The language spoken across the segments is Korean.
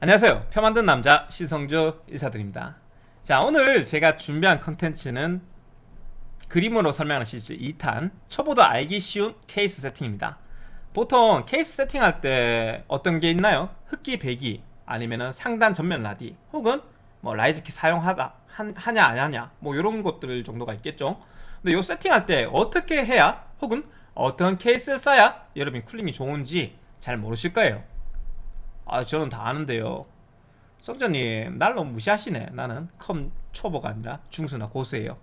안녕하세요. 표 만든 남자 신성조 인사드립니다. 자 오늘 제가 준비한 컨텐츠는 그림으로 설명하는 시리즈 2탄 초보도 알기 쉬운 케이스 세팅입니다. 보통 케이스 세팅할 때 어떤 게 있나요? 흡기 배기 아니면 상단 전면 라디 혹은 뭐 riser kit 사용하다 하냐 안 하냐 뭐 이런 것들 정도가 있겠죠. 근데 이 세팅할 때 어떻게 해야 혹은 어떤 케이스를 써야 여러분이 cooling이 좋은지 잘 모르실 거예요 아 저는 다 아는데요. 성조님 날 너무 무시하시네. 나는 컴 초보가 아니라 중수나 고수예요.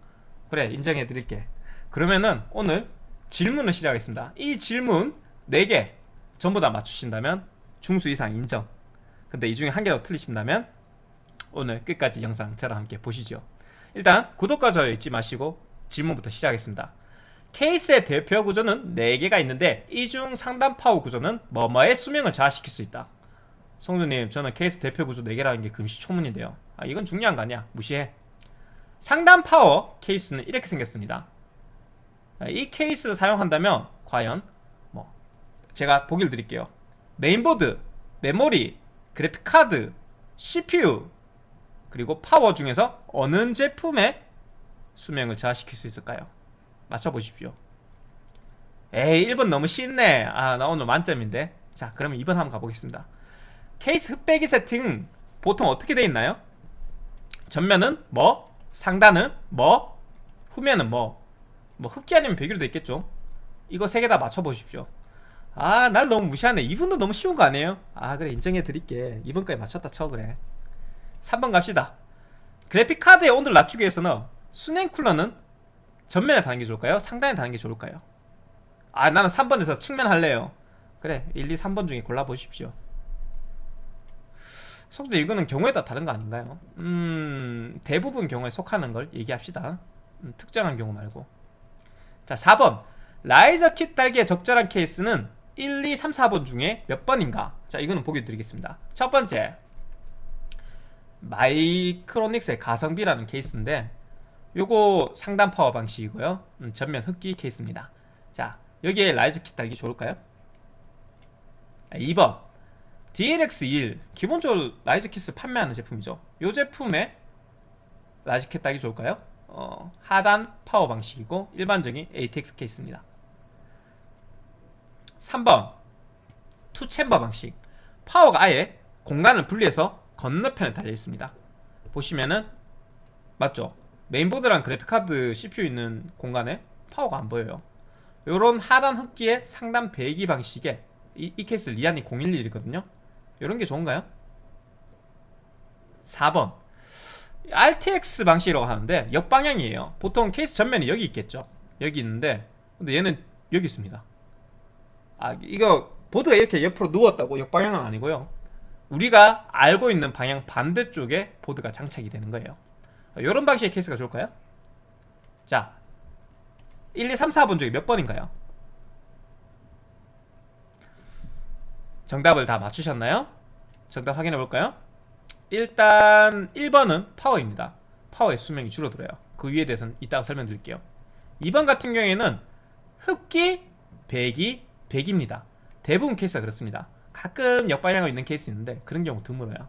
그래 인정해 드릴게. 그러면은 오늘 질문을 시작하겠습니다. 이 질문 4개 전부 다 맞추신다면 중수 이상 인정. 근데 이 중에 한 개라도 틀리신다면 오늘 끝까지 영상 저랑 함께 보시죠. 일단 구독과 좋아요 잊지 마시고 질문부터 시작하겠습니다. 케이스의 대표 구조는 4개가 있는데 이 중 상단 파워 구조는 뭐뭐의 수명을 저하시킬 수 있다 성조님 저는 케이스 대표 구조 4개라는 게 금시초문인데요. 아 이건 중요한 거 아니야. 무시해. 상단 파워 케이스는 이렇게 생겼습니다. 아, 이 케이스를 사용한다면 과연 뭐 제가 보기를 드릴게요. 메인보드, 메모리, 그래픽카드, CPU 그리고 파워 중에서 어느 제품의 수명을 저하시킬 수 있을까요? 맞춰보십시오. 에이 1번 너무 쉽네. 아 나 오늘 만점인데. 자 그러면 2번 한번 가보겠습니다 케이스 흑배기 세팅은 보통 어떻게 되어 있나요? 전면은 뭐 상단은 뭐 후면은 뭐. 뭐 흑기 아니면 배기로 되어 있겠죠. 이거 세 개 다 맞춰보십시오. 아 날 너무 무시하네. 이분도 너무 쉬운 거 아니에요? 아 그래. 인정해 드릴게. 이번까지 맞췄다 쳐 그래. 3번 갑시다. 그래픽카드의 온도를 낮추기 위해서는 순행 쿨러는 전면에 다는 게 좋을까요? 상단에 다는 게 좋을까요? 아 나는 3번에서 측면 할래요. 그래. 1, 2, 3번 중에 골라보십시오 속도 이거는 경우에 따라 다른 거 아닌가요? 음 대부분 경우에 속하는 걸 얘기합시다. 음, 특정한 경우 말고. 자 4번. 라이저 킷 달기에 적절한 케이스는 1, 2, 3, 4번 중에 몇 번인가? 자 이거는 보기 드리겠습니다. 첫 번째. 마이크로닉스의 가성비라는 케이스인데 요거 상단 파워 방식이고요. 음, 전면 흡기 케이스입니다. 자 여기에 riser kit 달기 좋을까요? 2번 DLX1 기본적으로 riser kit을 판매하는 제품이죠. 이 제품에 킷 달기 좋을까요? 어, 하단 파워 방식이고 일반적인 ATX 케이스입니다. 3번 two chamber 방식. 파워가 아예 공간을 분리해서 건너편에 달려 있습니다. 보시면은 맞죠? 메인보드랑 그래픽카드 CPU 있는 공간에 파워가 안 보여요. 요런 하단 흡기의 상단 배기 방식의 이, 이 케이스 리안리 011이거든요 이런 게 좋은가요? 4번 BTX 방식이라고 하는데 역방향이에요 보통 케이스 전면이 여기 있겠죠 여기 있는데 근데 얘는 여기 있습니다 아 이거 보드가 이렇게 옆으로 누웠다고 역방향은 아니고요 우리가 알고 있는 방향 반대쪽에 보드가 장착이 되는 거예요 이런 방식의 케이스가 좋을까요? 자 1, 2, 3, 4번 중에 몇 번인가요? 정답을 다 맞추셨나요? 정답 확인해 볼까요? 일단 1번은 파워입니다. 파워의 수명이 줄어들어요. 그 이유에 대해서는 이따가 설명드릴게요. 2번 같은 경우에는 흡기, 배기, 배기입니다. 대부분 케이스가 그렇습니다. 가끔 역방향으로 있는 케이스 있는데 그런 경우 드물어요.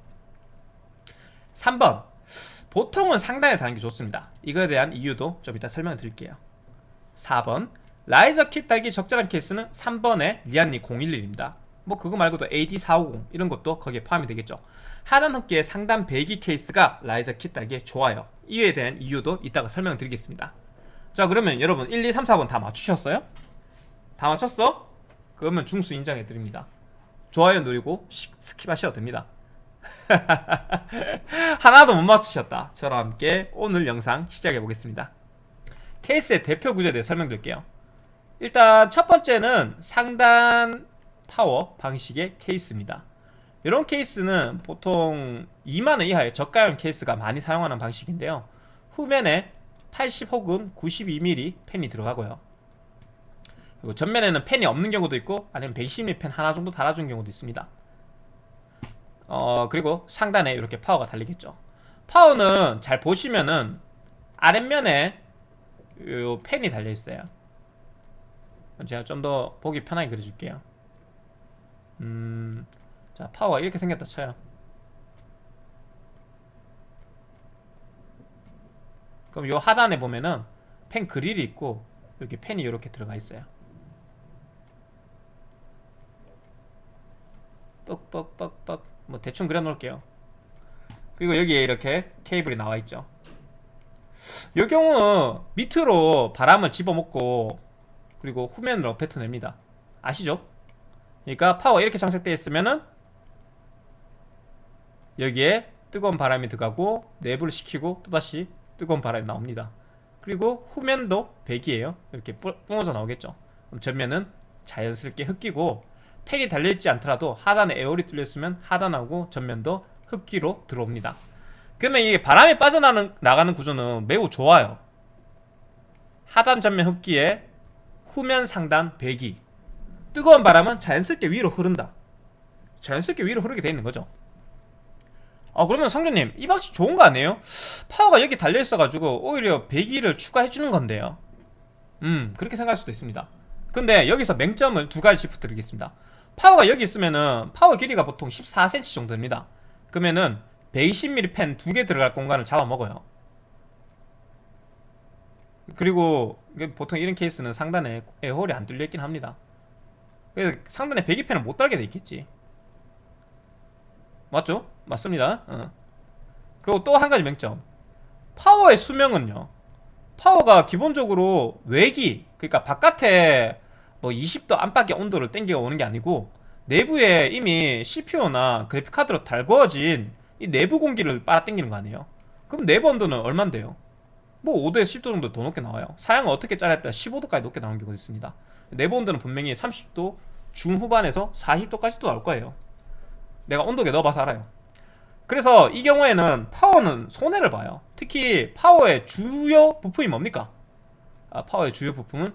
3번. 보통은 상단에 다는 게 좋습니다. 이거에 대한 이유도 좀 이따 설명을 드릴게요. 4번. riser kit 달기 적절한 케이스는 3번의 리안리 011입니다 뭐 그거 말고도 AD450 이런 것도 거기에 포함이 되겠죠. 하단 흡기의 상단 배기 케이스가 riser kit 달기에 좋아요. 이에 대한 이유도 이따가 설명드리겠습니다. 자 그러면 여러분 1, 2, 3, 4번 다 맞추셨어요? 다 맞췄어? 그러면 중수 인정해드립니다. 좋아요 누르고 스킵하셔도 됩니다. 하나도 못 맞추셨다. 저와 함께 오늘 영상 시작해 보겠습니다. 케이스의 대표 구조에 대해 설명드릴게요. 일단 첫 번째는 상단 파워 방식의 케이스입니다. 이런 케이스는 보통 2만원 이하의 저가형 케이스가 많이 사용하는 방식인데요. 후면에 80 혹은 92mm 팬이 들어가고요. 그리고 전면에는 팬이 없는 경우도 있고 아니면 110mm 팬 하나 정도 달아준 경우도 있습니다. 어 그리고 상단에 이렇게 파워가 달리겠죠. 파워는 잘 보시면은 아랫면에 요 팬이 달려있어요. 제가 좀 더 보기 편하게 그려줄게요 음, 자 파워 이렇게 생겼다 쳐요. 그럼 요 하단에 보면은 펜 그릴이 있고 여기 펜이 이렇게 들어가 있어요. 뻑뻑뻑뻑. 뭐 대충 그려놓을게요. 그리고 여기에 이렇게 케이블이 나와있죠. 요 경우 밑으로 바람을 집어먹고 그리고 후면으로 뱉어냅니다. 아시죠? 그러니까 파워 이렇게 장착되어 있으면은 여기에 뜨거운 바람이 들어가고 내부를 식히고 또다시 뜨거운 바람이 나옵니다. 그리고 후면도 배기예요. 이렇게 뿌- 뿜어져 나오겠죠. 그럼 전면은 자연스럽게 흡기고 팬이 달려있지 않더라도 하단에 에어리 뚫려있으면 하단하고 전면도 흡기로 들어옵니다. 그러면 이게 바람이 빠져나가는 나가는 구조는 매우 좋아요. 하단 전면 흡기에 후면 상단 배기 뜨거운 바람은 자연스럽게 위로 흐른다. 자연스럽게 위로 흐르게 돼 있는 거죠. 아 그러면 상조님 이 방식 좋은 거 아니에요? 파워가 여기 달려있어가지고 오히려 배기를 추가해주는 건데요. 음 그렇게 생각할 수도 있습니다. 근데 여기서 맹점을 두 가지 짚어드리겠습니다. 파워가 여기 있으면은 파워 길이가 보통 14cm 정도 됩니다. 그러면은 120mm 펜 두 개 들어갈 공간을 잡아먹어요. 그리고 보통 이런 케이스는 상단에 에어홀이 안 뚫려있긴 합니다 그래서 상단에 배기펜을 못 달게 돼 있겠지 맞죠? 맞습니다 어. 그리고 또 한 가지 맹점 파워의 수명은요 파워가 기본적으로 외기 그러니까 바깥에 뭐 20도 안팎의 온도를 땡겨 오는 게 아니고 내부에 이미 CPU나 그래픽카드로 달구어진 이 내부 공기를 빨아 당기는 거 아니에요 그럼 내부 온도는 얼만데요? 뭐 5도에서 10도 정도 더 높게 나와요. 사양을 어떻게 짜렸다? 15도까지 높게 나오는 경우도 있습니다. 내부 온도는 분명히 30도 중후반에서 40도까지도 나올 거예요. 내가 온도계 넣어봐서 알아요. 그래서 이 경우에는 파워는 손해를 봐요. 특히 파워의 주요 부품이 뭡니까? 아, 파워의 주요 부품은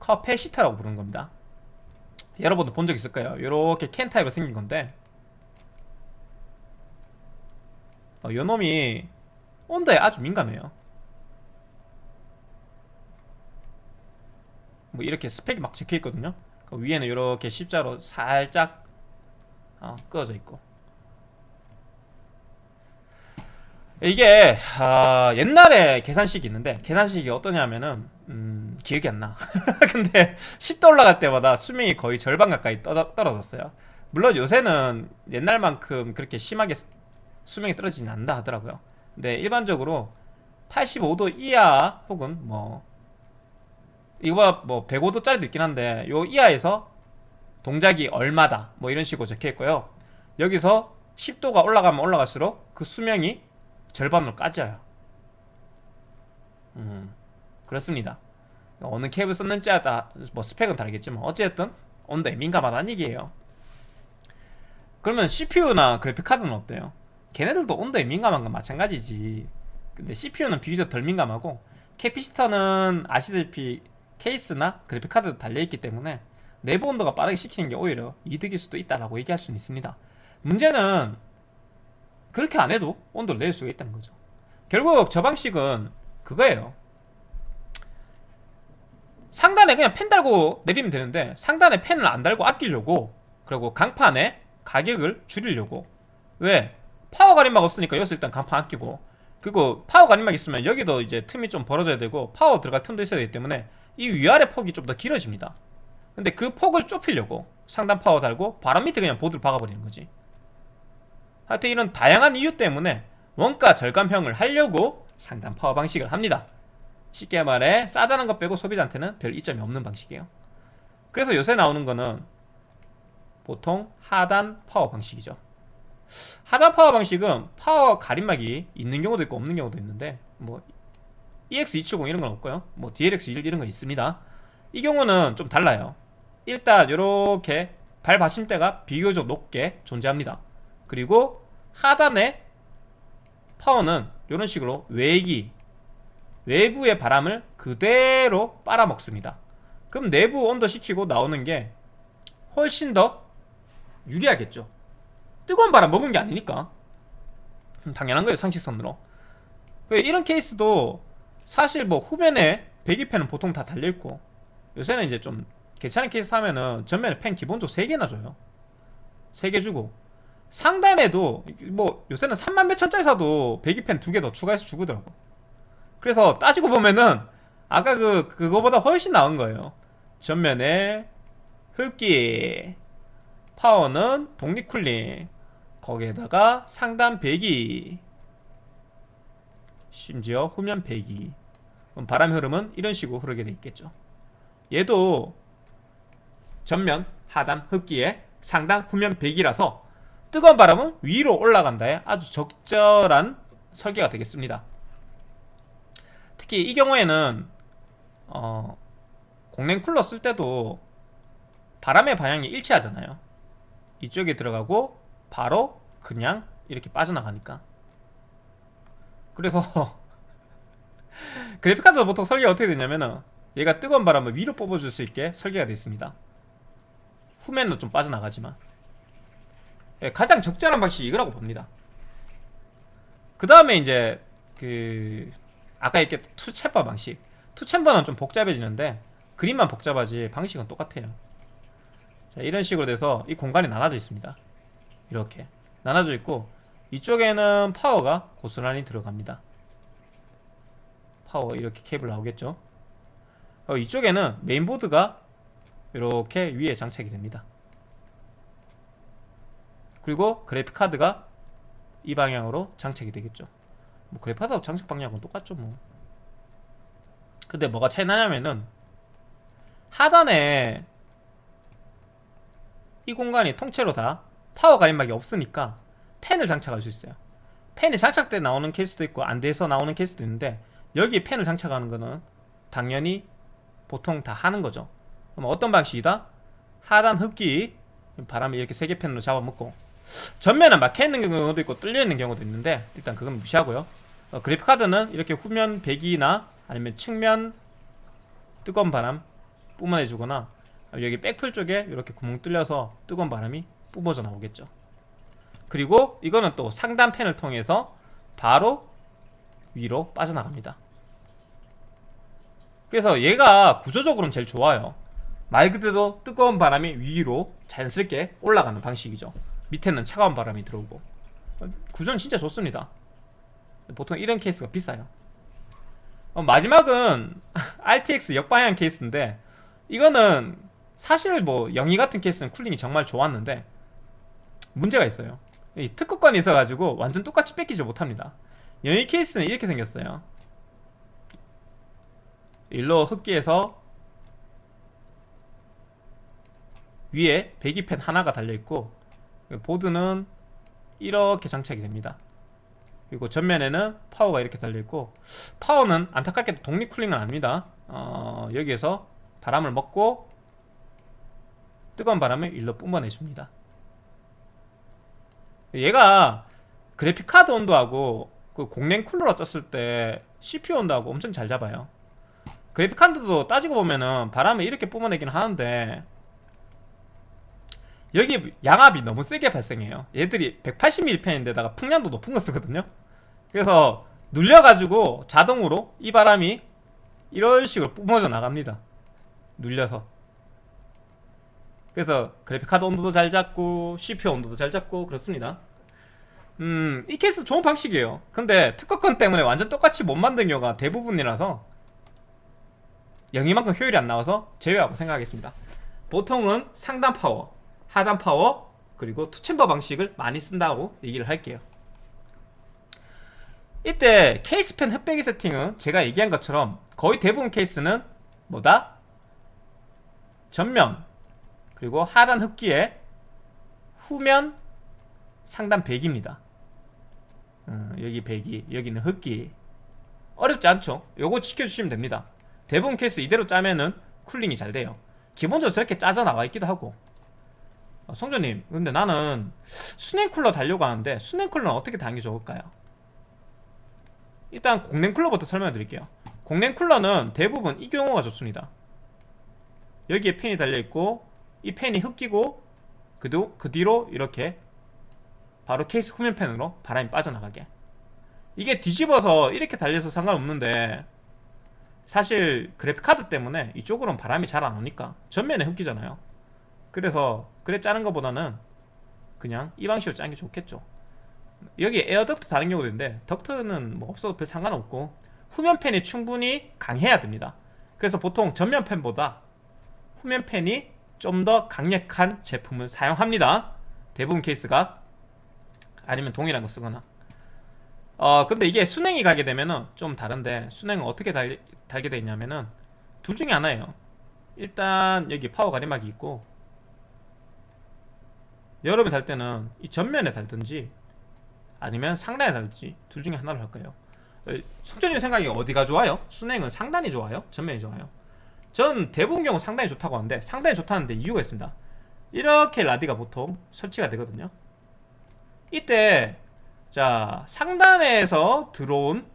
커패시터라고 부르는 겁니다. 여러분도 본 적 있을 거예요. 이렇게 캔 타입으로 생긴 건데. 어, 요 놈이 온도에 아주 민감해요 뭐 이렇게 스펙이 막 적혀 있거든요. 그 위에는 이렇게 십자로 살짝 어, 끄어져 있고. 이게 아, 옛날에 계산식이 있는데 계산식이 어떠냐면은 음, 기억이 안나. 근데 10도 올라갈 때마다 수명이 거의 절반 가까이 떠, 떨어졌어요. 물론 요새는 옛날만큼 그렇게 심하게 수- 수명이 떨어지진 않는다 하더라고요. 근데 일반적으로 85도 이하 혹은 뭐 이거보다 뭐 105도짜리도 있긴 한데 요 이하에서 동작이 얼마다 뭐 이런 식으로 적혀 있고요. 여기서 10도가 올라가면 올라갈수록 그 수명이 절반으로 까져요. 음, 그렇습니다. 어느 캡을 썼는지에 따라 뭐 스펙은 다르겠지만 어쨌든 온도에 민감하다는 얘기예요. 그러면 CPU나 그래픽카드는 어때요? 걔네들도 온도에 민감한 건 마찬가지지. 근데 CPU는 비교적 덜 민감하고 캐피시터는 아시다시피 케이스나 그래픽카드도 달려있기 때문에 내부 온도가 빠르게 식히는 게 오히려 이득일 수도 있다라고 얘기할 수는 있습니다. 문제는 그렇게 안 해도 온도를 낼 수가 있다는 거죠. 결국 저 방식은 그거예요. 상단에 그냥 팬 달고 내리면 되는데 상단에 팬을 안 달고 아끼려고 그리고 강판에 가격을 줄이려고. 왜? 파워 가림막 없으니까 여기서 일단 강판 아끼고. 그리고 파워 가림막 있으면 여기도 이제 틈이 좀 벌어져야 되고 파워 들어갈 틈도 있어야 되기 때문에 이 위아래 폭이 좀 더 길어집니다. 근데 그 폭을 좁히려고 상단 파워 달고 바람 밑에 그냥 보드를 박아버리는 거지. 하여튼 이런 다양한 이유 때문에 원가 절감형을 하려고 상단 파워 방식을 합니다. 쉽게 말해 싸다는 것 빼고 소비자한테는 별 이점이 없는 방식이에요. 그래서 요새 나오는 거는 보통 하단 파워 방식이죠. 하단 파워 방식은 파워 가림막이 있는 경우도 있고 없는 경우도 있는데 뭐 EX270 이런 건 없고요. 뭐 DLX1 이런 건 있습니다. 이 경우는 좀 달라요. 일단 이렇게 발 받침대가 비교적 높게 존재합니다. 그리고 하단에 파워는 이런 식으로 외기 외부의 바람을 그대로 빨아먹습니다. 그럼 내부 온도 식히고 나오는 게 훨씬 더 유리하겠죠. 뜨거운 바람 먹은 게 아니니까. 음, 당연한 거예요 상식선으로. 그 이런 케이스도 사실 뭐 후면에 배기팬은 보통 다 달려있고 요새는 이제 좀 괜찮은 케이스 하면은 전면에 팬 기본적으로 3개나 줘요. 3개 주고. 상단에도 뭐 요새는 3만 몇천짜리 사도 배기팬 2개 더 추가해서 주더라고 그래서 따지고 보면은 아까 그 그거보다 훨씬 나은 거예요. 전면에 흡기 파워는 독립 쿨링 거기에다가 상단 배기 심지어 후면 배기 그럼 바람 흐름은 이런 식으로 흐르게 돼 있겠죠. 얘도 전면 하단 흡기에 상단 후면 배기라서 뜨거운 바람은 위로 올라간다에 아주 적절한 설계가 되겠습니다. 특히 이 경우에는 어, 공랭 쿨러 쓸 때도 바람의 방향이 일치하잖아요. 이쪽에 들어가고 바로 그냥 이렇게 빠져나가니까. 그래서 그래픽카드도 보통 설계가 어떻게 되냐면은 얘가 뜨거운 바람을 위로 뽑아줄 수 있게 설계가 되어 있습니다. 후면도 좀 빠져나가지만. 예, 가장 적절한 방식이 이거라고 봅니다. 그 다음에 이제 그 아까 이렇게 two chamber 방식. two chamber는 좀 복잡해지는데 그림만 복잡하지 방식은 똑같아요. 자 이런 식으로 돼서 이 공간이 나눠져 있습니다. 이렇게 나눠져 있고 이쪽에는 파워가 고스란히 들어갑니다 파워 이렇게 케이블 나오겠죠? 어, 이쪽에는 메인보드가 이렇게 위에 장착이 됩니다. 그리고 그래픽카드가 이 방향으로 장착이 되겠죠. 뭐 그래픽카드 장착 방향은 똑같죠 뭐. 근데 뭐가 차이 나냐면은 하단에 이 공간이 통째로 다 파워 가림막이 없으니까 팬을 장착할 수 있어요. 팬이 장착돼 나오는 케이스도 있고 안 돼서 나오는 케이스도 있는데 여기에 팬을 장착하는 거는 당연히 보통 다 하는 거죠. 그럼 어떤 방식이다? 하단 흡기 바람이 이렇게 세개 팬으로 잡아먹고 전면은 막혀 있는 경우도 있고 뚫려 있는 경우도 있는데 일단 그건 무시하고요. 어, 그래픽카드는 이렇게 후면 배기나 아니면 측면 뜨거운 바람 뿜어내 주거나 여기 백플 쪽에 이렇게 구멍 뚫려서 뜨거운 바람이 뿜어져 나오겠죠. 그리고 이거는 또 상단 팬을 통해서 바로 위로 빠져나갑니다. 그래서 얘가 구조적으로는 제일 좋아요. 말 그대로 뜨거운 바람이 위로 자연스럽게 올라가는 방식이죠. 밑에는 차가운 바람이 들어오고. 구조는 진짜 좋습니다. 보통 이런 케이스가 비싸요. 어, 마지막은 RTX 역방향 케이스인데 이거는 사실 뭐 영희 같은 케이스는 cooling이 정말 좋았는데 문제가 있어요. 이 특허권이 있어가지고 완전 똑같이 베끼지 못합니다 영희 케이스는 이렇게 생겼어요. 일로 흡기에서 위에 배기팬 하나가 달려있고 보드는 이렇게 장착이 됩니다. 그리고 전면에는 파워가 이렇게 달려있고 파워는 안타깝게도 독립 쿨링은 아닙니다. 어, 여기에서 바람을 먹고 뜨거운 바람을 일로 뿜어내줍니다. 얘가 그래픽카드 온도하고 그 공랭 쿨러로 떴을 때 CPU 온도하고 엄청 잘 잡아요. 그래픽카드도 따지고 보면은 바람을 이렇게 뿜어내긴 하는데 여기 양압이 너무 세게 발생해요. 얘들이 180mm 팬인데다가 풍량도 높은 거 쓰거든요. 그래서 눌려가지고 자동으로 이 바람이 이런 식으로 뿜어져 나갑니다. 눌려서. 그래서 그래픽카드 온도도 잘 잡고 CPU 온도도 잘 잡고 그렇습니다 음, 이 케이스 좋은 방식이에요. 근데 특허권 때문에 완전 똑같이 못 만든 경우가 대부분이라서 영희만큼 효율이 안 나와서 제외하고 생각하겠습니다. 보통은 상단 파워 하단 파워 그리고 two chamber 방식을 많이 쓴다고 얘기를 할게요. 이때 케이스팬 흡배기 세팅은 제가 얘기한 것처럼 거의 대부분 케이스는 뭐다? 전면 그리고 하단 흡기에 후면 상단 배기입니다 어, 여기 배기 여기는 흡기. 어렵지 않죠? 요거 지켜주시면 됩니다. 대부분 케이스 이대로 짜면은 cooling이 잘 돼요. 기본적으로 저렇게 짜져 나와 있기도 하고. 어, 성조님 근데 나는 수냉 쿨러 달려고 하는데 수냉 쿨러는 어떻게 다는 게 좋을까요? 일단 공냉 쿨러부터 설명해 드릴게요. 공냉 쿨러는 대부분 이 경우가 좋습니다. 여기에 팬이 달려있고 이 팬이 흡기고 그, 뒤, 그 뒤로 이렇게 바로 케이스 후면 팬으로 바람이 빠져나가게 이게 뒤집어서 이렇게 달려서 상관없는데 사실 그래픽카드 때문에 이쪽으로는 바람이 잘 안 오니까 전면에 흡기잖아요 그래서 그래 짜는 것보다는 그냥 이 방식으로 짜는 게 좋겠죠 여기 에어 덕트 다른 경우도 있는데 덕트는 뭐 없어도 별 상관없고 후면 팬이 충분히 강해야 됩니다. 그래서 보통 전면 팬보다 후면 팬이 좀 더 강력한 제품을 사용합니다. 대부분 케이스가 아니면 동일한 거 쓰거나. 어 근데 이게 수냉이 가게 되면은 좀 다른데 수냉은 어떻게 달, 달게 돼 있냐면은 둘 중에 하나예요. 일단 여기 파워 가림막이 있고 여름에 달 때는 이 전면에 달든지 아니면 상단에 달든지 둘 중에 하나를 할 거예요. 속전님 생각이 어디가 좋아요? 수냉은 상단이 좋아요? 전면이 좋아요? 전 대부분 경우 상단이 좋다고 하는데 상단이 좋다는데 이유가 있습니다. 이렇게 라디가 보통 설치가 되거든요. 이때 자 상단에서 들어온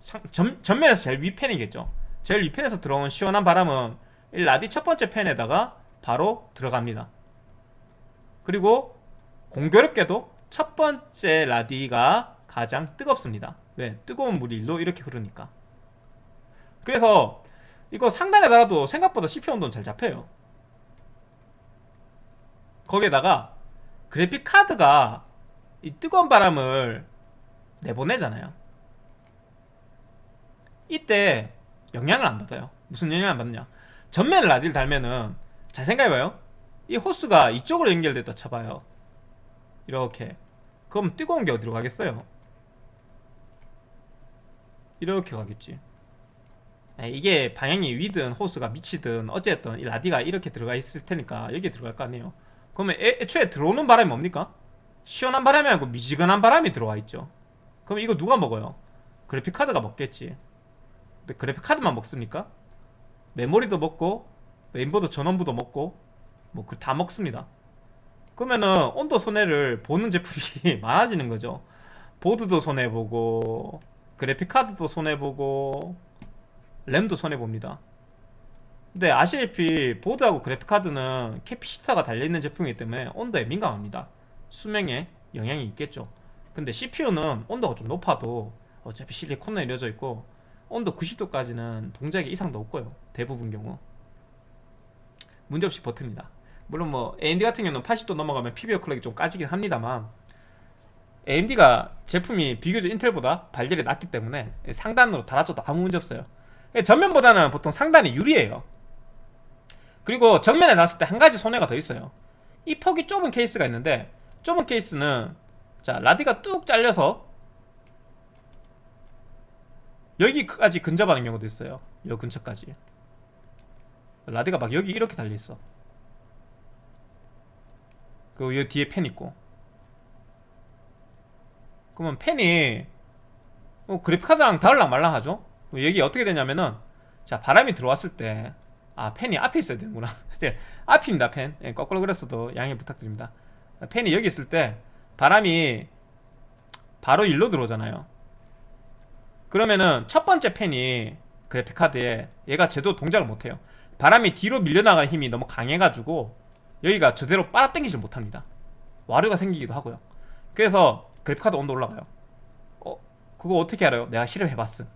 상, 전, 전면에서 제일 위팬이겠죠. 제일 위팬에서 들어온 시원한 바람은 이 라디 첫 번째 팬에다가 바로 들어갑니다. 그리고 공교롭게도 첫 번째 라디가 가장 뜨겁습니다. 왜? 뜨거운 물이 일로 이렇게 흐르니까. 그래서 이거 상단에 달아도 생각보다 CPU 온도는 잘 잡혀요. 거기에다가 그래픽 카드가 이 뜨거운 바람을 내보내잖아요. 이때 영향을 안 받아요. 무슨 영향을 안 받느냐? 전면에 라디를 달면은 잘 생각해봐요. 이 호스가 이쪽으로 연결됐다 쳐봐요. 이렇게. 그럼 뜨거운 게 어디로 가겠어요? 이렇게 가겠지. 에, 이게 방향이 위든 호스가 밑이든 어쨌든 이 라디가 이렇게 들어가 있을 테니까 여기에 들어갈 거 아니에요. 그러면 애, 애초에 들어오는 바람이 뭡니까? 시원한 바람이 아니고 미지근한 바람이 들어와 있죠. 그럼 이거 누가 먹어요? 그래픽 카드가 먹겠지. 근데 그래픽 카드만 먹습니까? 메모리도 먹고 메인보드 전원부도 먹고 뭐 그 다 먹습니다. 그러면은 온도 손해를 보는 제품이 많아지는 거죠. 보드도 손해 보고 그래픽 카드도 손해 보고 램도 손해 봅니다. 근데 아시다시피 보드하고 그래픽 카드는 캐피시터가 달려 있는 제품이기 때문에 온도에 민감합니다. 수명에 영향이 있겠죠. 근데 CPU는 온도가 좀 높아도 어차피 실리콘에 이루어져 있고 온도 90도까지는 동작의 이상도 없고요. 대부분 경우 문제없이 버팁니다. 물론 뭐 AMD 같은 경우는 80도 넘어가면 PBO 클럭이 좀 까지긴 합니다만 AMD가 제품이 비교적 인텔보다 발열이 낮기 때문에 상단으로 달아줘도 아무 문제 없어요. 전면보다는 보통 상단이 유리해요. 그리고 정면에 놨을 때 한 가지 손해가 더 있어요. 이 폭이 좁은 케이스가 있는데 좁은 케이스는 자 라디가 뚝 잘려서 여기까지 근접하는 경우도 있어요. 여 근처까지. 라디가 막 여기 이렇게 달려 있어. 그리고 여 뒤에 펜 있고. 그러면 펜이 뭐 그래픽카드랑 닿을랑 말랑하죠? 여기 어떻게 되냐면은 자 바람이 들어왔을 때 아 펜이 앞에 있어야 되는구나 이제 앞입니다 펜 예, 거꾸로 그렸어도 양해 부탁드립니다 펜이 여기 있을 때 바람이 바로 일로 들어오잖아요. 그러면은 첫 번째 펜이 그래픽카드에 얘가 제대로 동작을 못해요. 바람이 뒤로 밀려나가는 힘이 너무 강해가지고 여기가 제대로 빨아당기지 못합니다. 와류가 생기기도 하고요. 그래서 그래픽카드 온도 올라가요. 어? 그거 어떻게 알아요? 내가 실험해봤음.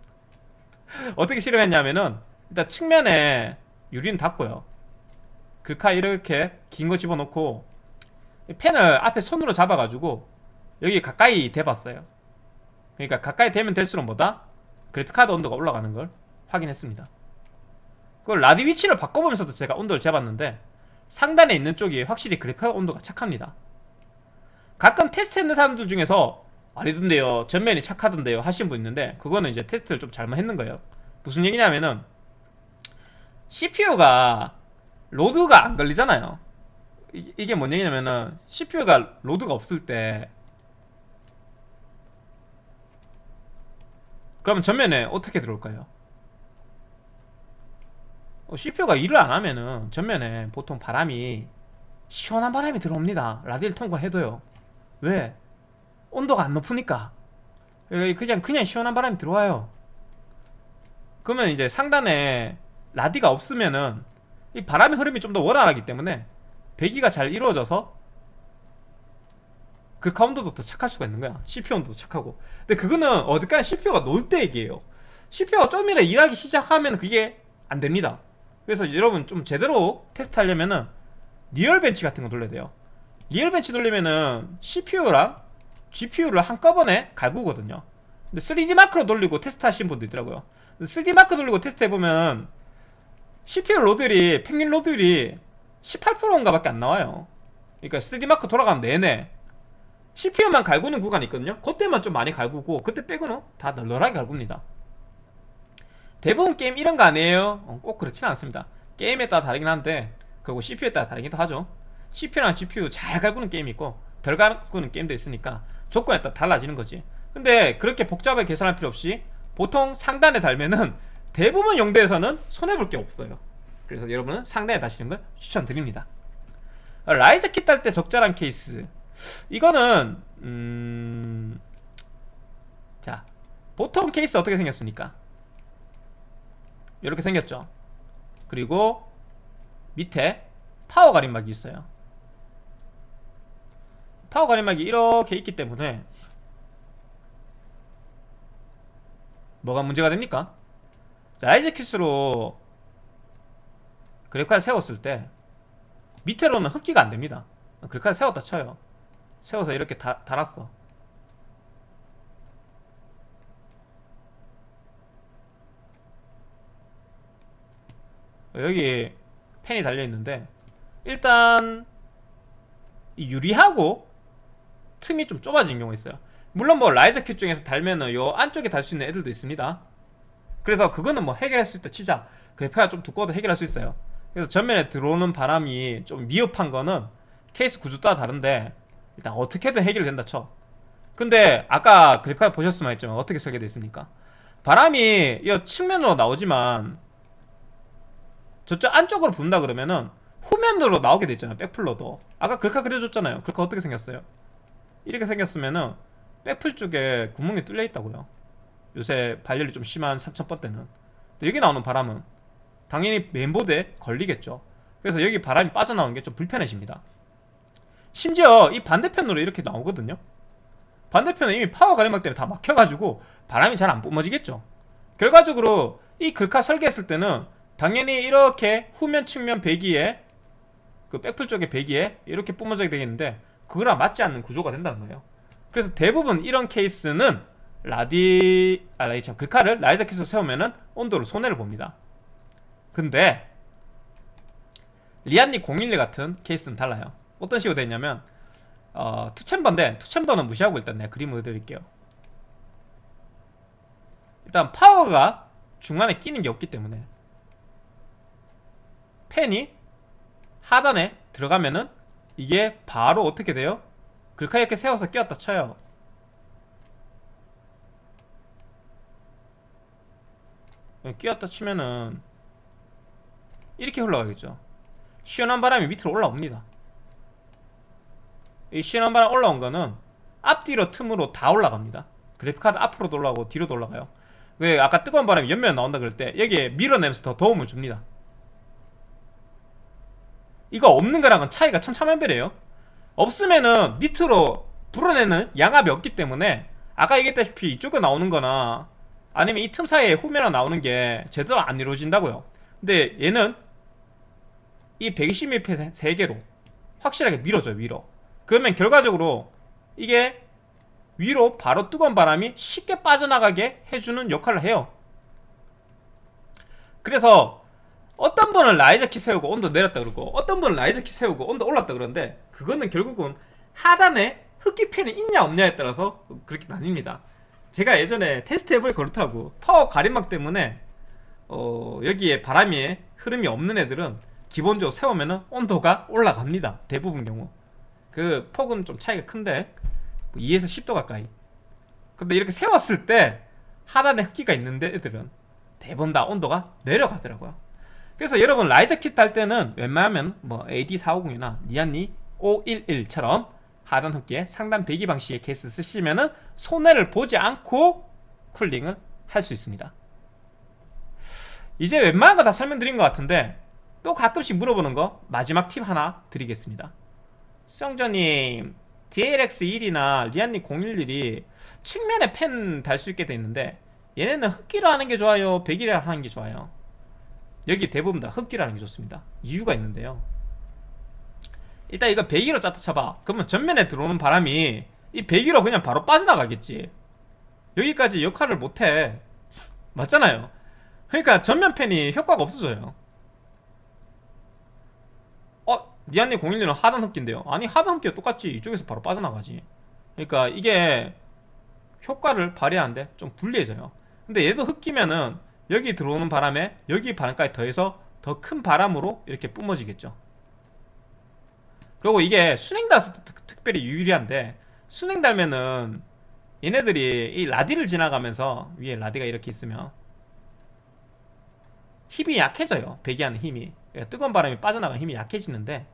어떻게 실험했냐면은 일단 측면에 유리는 닫고요. 글카 이렇게 긴 거 집어넣고 펜을 앞에 손으로 잡아가지고 여기 가까이 대봤어요. 그러니까 가까이 대면 될수록 뭐다? 그래픽카드 온도가 올라가는 걸 확인했습니다. 그걸 라디 위치를 바꿔보면서도 제가 온도를 재봤는데 상단에 있는 쪽이 확실히 그래픽카드 온도가 착합니다. 가끔 테스트했는 사람들 중에서 아니던데요 전면이 착하던데요 하신 분 있는데 그거는 이제 테스트를 좀 잘못했는 거예요. 무슨 얘기냐면은 CPU가 load가 안 걸리잖아요 이, 이게 뭔 얘기냐면은 CPU가 load가 없을 때 그러면 전면에 어떻게 들어올까요? 어, CPU가 일을 안 하면은 전면에 보통 바람이 시원한 바람이 들어옵니다 라디를 통과해도요 왜? 온도가 안 높으니까 그냥 그냥 시원한 바람이 들어와요 그러면 이제 상단에 라디가 없으면은 이 바람의 흐름이 좀 더 원활하기 때문에 배기가 잘 이루어져서 그 카운터도 더 착할 수가 있는 거야. CPU 온도도 착하고. 근데 그거는 어디까지 CPU가 놀때 얘기예요. CPU가 좀이라도 일하기 시작하면 그게 안 됩니다. 그래서 여러분 좀 제대로 테스트 하려면은 RealBench 같은 거 돌려야 돼요. RealBench 돌리면은 CPU랑 GPU를 한꺼번에 갈구거든요. 근데 3DMark로 돌리고 테스트 하시는 분도 있더라고요. 3DMark 돌리고 테스트 해보면 CPU load율이 평균 load율이 18%인가 밖에 안 나와요. 그러니까 3D 마크 돌아가면 내내 CPU만 갈구는 구간이 있거든요. 그때만 좀 많이 갈구고 그때 빼고는 다 널널하게 갈굽니다. 대부분 게임 이런 거 아니에요? 어, 꼭 그렇진 않습니다. 게임에 따라 다르긴 한데 그리고 CPU에 따라 다르기도 하죠. CPU랑 GPU 잘 갈구는 게임이 있고 덜 갈구는 게임도 있으니까 조건에 따라 달라지는 거지. 근데 그렇게 복잡하게 계산할 필요 없이 보통 상단에 달면은 대부분 용도에서는 손해볼 게 없어요 그래서 여러분은 상단에 다시는 걸 추천드립니다 riser kit 달 때 적절한 케이스 이거는 음... 자 보통 케이스 어떻게 생겼습니까? 이렇게 생겼죠 그리고 밑에 파워 가림막이 있어요 파워 가림막이 이렇게 있기 때문에 뭐가 문제가 됩니까? 자, 아이즈킷으로 그래픽카드 세웠을 때 밑으로는 흡기가 안 됩니다. 그래픽카드 세웠다 쳐요. 세워서 이렇게 다, 달았어. 여기 펜이 달려있는데 일단 이 유리하고 틈이 좀 좁아진 경우가 있어요. 물론 뭐 라이저 킷 중에서 달면은 요 안쪽에 달 수 있는 애들도 있습니다. 그래서 그거는 뭐 해결할 수 있다 치자. 그래픽가 좀 두꺼워도 해결할 수 있어요 그래서 전면에 들어오는 바람이 좀 미흡한 거는 케이스 구조 따라 다른데 일단 어떻게든 해결된다 쳐. 근데 아까 그래픽카드 보셨으면 했지만 어떻게 설계되어 있습니까? 바람이 이 측면으로 나오지만 저쪽 안쪽으로 분다 그러면은 후면으로 나오게 돼 있잖아요 백플러도. 아까 글카 그려줬잖아요. 글카 어떻게 생겼어요? 이렇게 생겼으면은 백플 쪽에 구멍이 뚫려 있다고요. 요새 발열이 좀 심한 3000번 대는. 여기 나오는 바람은 당연히 메인보드에 걸리겠죠. 그래서 여기 바람이 빠져나오는 게 좀 불편해집니다. 심지어 이 반대편으로 이렇게 나오거든요. 반대편은 이미 파워 가림막 때문에 다 막혀가지고 바람이 잘 안 뿜어지겠죠. 결과적으로 이 글카 설계했을 때는 당연히 이렇게 후면 측면 배기에 그 백플 쪽의 배기에 이렇게 뿜어져야 되겠는데 그거랑 맞지 않는 구조가 된다는 거예요. 그래서 대부분 이런 케이스는 라디 아 참 글카를 라이저 킷으로 세우면은 온도를 손해를 봅니다 근데 리안니 011 같은 케이스는 달라요. 어떤 식으로 되냐면 어, 투챔버인데 투챔버는 무시하고 일단 내가 그림을 그려드릴게요. 일단 파워가 중간에 끼는 게 없기 때문에 펜이 하단에 들어가면은 이게 바로 어떻게 돼요? 글카 이렇게 세워서 끼웠다 쳐요. 끼웠다 치면은 이렇게 흘러가겠죠. 시원한 바람이 밑으로 올라옵니다. 이 시원한 바람 올라온 거는 앞뒤로 틈으로 다 올라갑니다. 그래픽카드 앞으로도 올라가고 뒤로도 올라가요. 왜 아까 뜨거운 바람이 옆면에 나온다 그럴 때 여기에 밀어내면서 더 도움을 줍니다. 이거 없는 거랑은 차이가 천차만별이에요. 없으면은 밑으로 불어내는 양압이 없기 때문에 아까 얘기했다시피 이쪽에 나오는 거나 아니면 이 틈 사이에 후면에 나오는 게 제대로 안 이루어진다고요. 근데 얘는 이 120mm 3개로 확실하게 밀어줘요 위로. 그러면 결과적으로 이게 위로 바로 뜨거운 바람이 쉽게 빠져나가게 해주는 역할을 해요. 그래서 어떤 분은 riser kit 세우고 온도 내렸다 그러고 어떤 분은 riser kit 세우고 온도 올랐다 그러는데 그거는 결국은 하단에 흡기 팬이 있냐 없냐에 따라서 그렇게 나뉩니다. 제가 예전에 테스트 해보니 그렇다고. 파워 가림막 때문에 어, 여기에 바람이 흐름이 없는 애들은 기본적으로 세우면 온도가 올라갑니다. 대부분 경우. 그 폭은 좀 차이가 큰데 2에서 10도 가까이. 근데 이렇게 세웠을 때 하단에 흡기가 있는데 애들은 대부분 다 온도가 내려가더라고요. 그래서 여러분 라이저 킷할 때는 웬만하면 뭐 AD450이나 니안니 511처럼 하단 흡기에 상단 배기 방식의 케이스 쓰시면은 손해를 보지 않고 쿨링을 할 수 있습니다. 이제 웬만한 거 다 설명드린 것 같은데 또 가끔씩 물어보는 거 마지막 팁 하나 드리겠습니다. 성전님 DLX1이나 리안니 011이 측면에 펜 달 수 있게 돼 있는데 얘네는 흡기로 하는 게 좋아요 배기로 하는 게 좋아요? 여기 대부분 다 흡기라는 게 좋습니다. 이유가 있는데요. 일단 이거 배기로 짜다 쳐봐. 그러면 전면에 들어오는 바람이 이 배기로 그냥 바로 빠져나가겠지. 여기까지 역할을 못해. 맞잖아요. 그러니까 전면 팬이 효과가 없어져요 어? 니안님 011은 하단 흡기인데요. 아니 하단 흡기가 똑같지 이쪽에서 바로 빠져나가지. 그러니까 이게 효과를 발휘하는데 좀 불리해져요. 근데 얘도 흡기면은 여기 들어오는 바람에 여기 바람까지 더해서 더 큰 바람으로 이렇게 뿜어지겠죠. 그리고 이게 순행 특- 특별히 유리한데 순행 달면은 얘네들이 이 라디를 지나가면서 위에 라디가 이렇게 있으면 힘이 약해져요. 배기하는 힘이. 그러니까 뜨거운 바람이 빠져나가면 힘이 약해지는데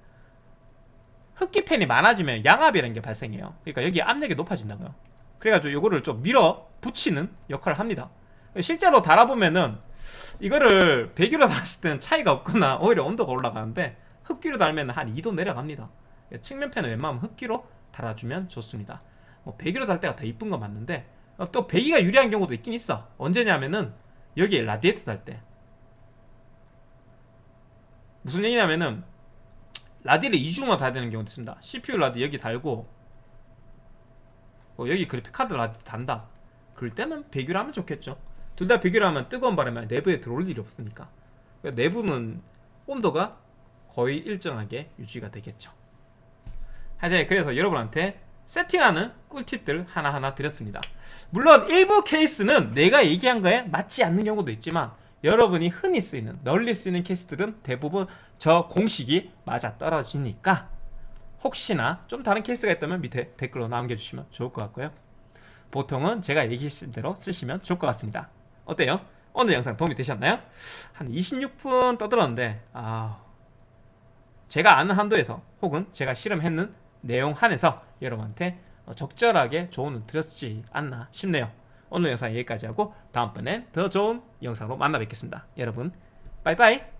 흡기 팬이 많아지면 양압이라는 게 발생해요. 그러니까 여기 압력이 높아진다고요. 그래가지고 이거를 좀 밀어 붙이는 역할을 합니다. 실제로 달아보면은 이거를 배기로 달았을 때는 차이가 없거나 오히려 온도가 올라가는데 흡기로 달면 한 2도 내려갑니다. 측면 팬은 웬만하면 흡기로 달아주면 좋습니다. 뭐 배기로 달 때가 더 이쁜 건 맞는데 어, 또 배기가 유리한 경우도 있긴 있어. 언제냐면은 여기에 라디에이터 달 때. 무슨 얘기냐면은 라디를 이중으로 달아야 되는 경우도 있습니다. CPU 라디 여기 달고 어, 여기 그래픽 카드 라디 단다. 그럴 때는 배기로 하면 좋겠죠. 둘 다 배기로 하면 뜨거운 바람이 내부에 들어올 일이 없으니까. 그러니까 내부는 온도가 거의 일정하게 유지가 되겠죠. 하여튼 그래서 여러분한테 세팅하는 꿀팁들 하나하나 드렸습니다. 물론 일부 케이스는 내가 얘기한 거에 맞지 않는 경우도 있지만 여러분이 흔히 쓰이는 널리 쓰이는 케이스들은 대부분 저 공식이 맞아 떨어지니까 혹시나 좀 다른 케이스가 있다면 밑에 댓글로 남겨주시면 좋을 것 같고요 보통은 제가 얘기했을 대로 쓰시면 좋을 것 같습니다 어때요? 오늘 영상 도움이 되셨나요? 한 26분 떠들었는데 아 제가 아는 한도에서 혹은 제가 실험했는 내용 한에서 여러분한테 어, 적절하게 조언을 드렸지 않나 싶네요 오늘 영상 여기까지 하고 다음번엔 더 좋은 영상으로 만나 뵙겠습니다. 여러분 빠이빠이